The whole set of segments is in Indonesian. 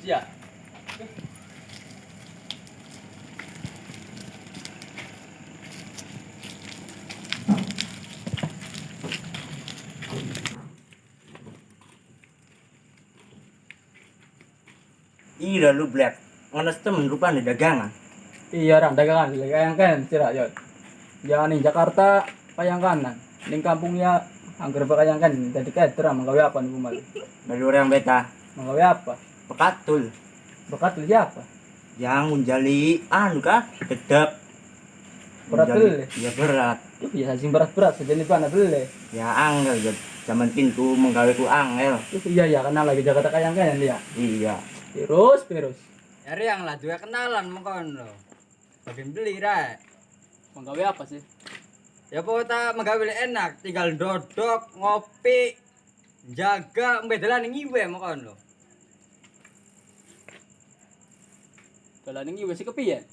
sih ya. Iya lu black. Ngenes temen rupanya dagangan. Iya orang dagangan kayak kan sira yo. Jangan di Jakarta payang kanan. Ning kampung ya anggar pakayang kan jadi cater menggawe apa nih kumal. Dari orang beta. Menggawe apa? Pekatul. Bekat lu siapa? Yang menjali anu kah? Gedap. Berat. Iya berat. Ya sing berat-berat sejenis mana beli. Ya angel ya. Zaman pintu menggawe ku angel. Iya ya kenal lagi Jakarta kayang kan dia. Iya. Terus terus. Dari yang lah juga kenalan mengkon lo. Bagi beli ra. Menggawe apa sih? Ya pokoknya menggawe enak, tinggal dodok, ngopi, jaga, mbedelan ngiwe mengkon lo. Dalan ini wis kepiye?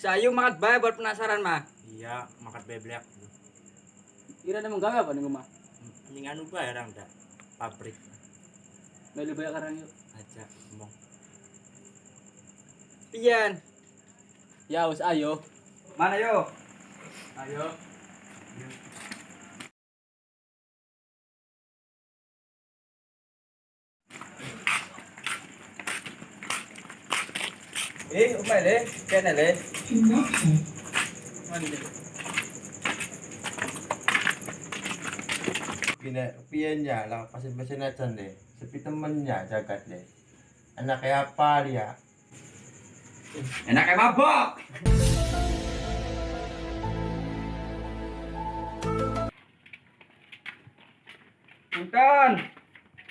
Sayu makan bae buat penasaran mah. Iya, makan beblek. Kira ada menggawe apa nih rumah? Ini anu bae orang dah. Pabrik Melu banyak karang yuk. aja ngomong. Pian. Ya wis ayo. Mana yo? Ayo. Eh, le, kena pianya lah, pasien-pasien aja deh. Sepi temennya jagat deh. Anaknya apa dia? Enaknya mabok. Punten.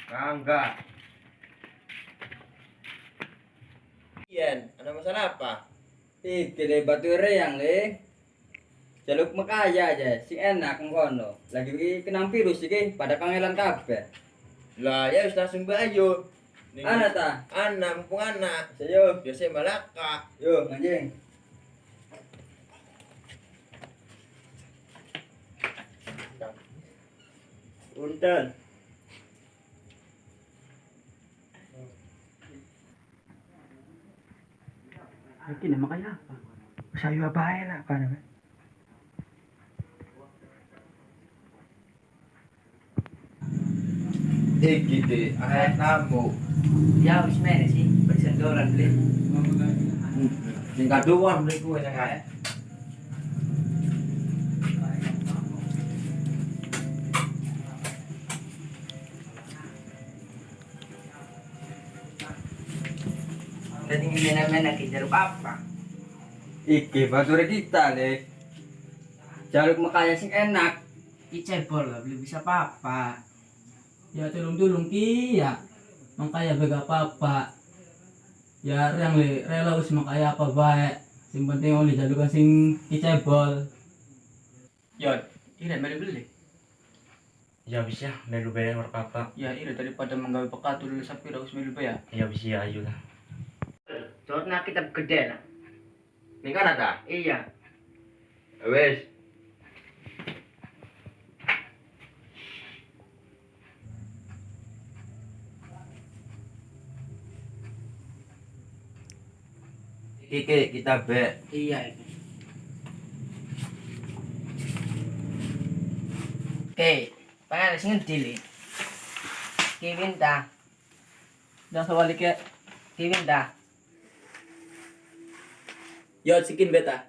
Enggak. Pian, ada masalah apa? Iki le batu reyang le. Jaluk mekaya aja, si enak ngono. Lagi iki kenang virus iki pada kangelan kabeh. Lah ya wis langsung. Ning- Ana ta? Anak, mumpung anak. Sayo, Biasa malaka. yo anjing. Punten. Ay, makaya pa. Sayo bahay na, paano ba? Higiti, ang namo. Yaw, ismere si, pagsandoran, blit. Hmm. Singkaduan, blit ko, yung kaya. Tadi ngene-ngene ki jaluk apa? Iki bature kita le. Jaluk mekaya sing enak. Icebol lah beli bisa apa? Ya tulung-tulung ki ya. Makanya bega apa-apa. Ya yang le rela wis makaya apa bae. Sing penting oleh jalukan sing icebol. Ya, ini mari beli. Ya bisa, melu bayar apa Ya, ini daripada menggawe pekat dulu sapi harus melu ya. Ya bisa ayo lah. Dorna kitab gede lah. kan ada Iya. Ya, Wes. oke kita be. Iya. Oke, pengen sing ngendi Ki winta. Jangan sawalik ya. Ki. Ya sikin beta.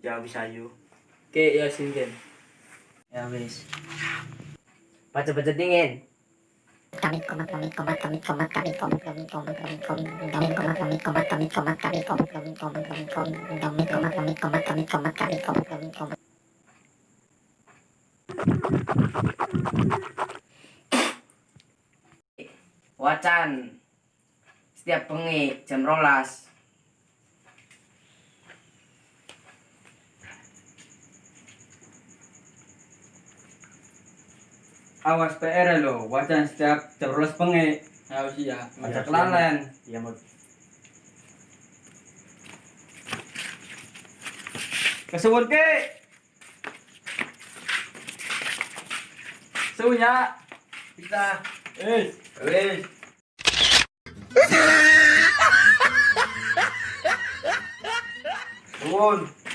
Ya bisa ayo. Oke, ya sikin. Ya wis. Baca-baca dingin. kami komat kami komat kami komat kami komat kami komat kami komat kami komat kami komat kami komat kami komat kami komat kami komat kami komat kami komat kami komat kami komat kami komat Wacan. Setiap bengi jam rolas. awas PR ya, lo wajan setiap terus penge harus iya, iya, iya, ya ada kelalen ya mau kesebut ke seunya kita eh eh Turun.